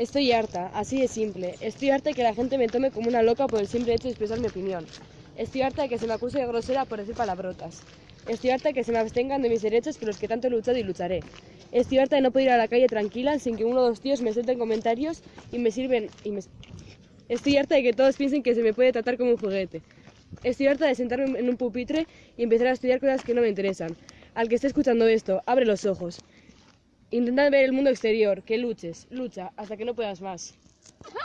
Estoy harta, así de simple. Estoy harta de que la gente me tome como una loca por el simple hecho de expresar mi opinión. Estoy harta de que se me acuse de grosera por decir palabrotas. Estoy harta de que se me abstengan de mis derechos por los que tanto he luchado y lucharé. Estoy harta de no poder ir a la calle tranquila sin que uno o dos tíos me suelten comentarios y me sirven... Y me... Estoy harta de que todos piensen que se me puede tratar como un juguete. Estoy harta de sentarme en un pupitre y empezar a estudiar cosas que no me interesan. Al que esté escuchando esto, abre los ojos. Intenta ver el mundo exterior, que luches, lucha, hasta que no puedas más.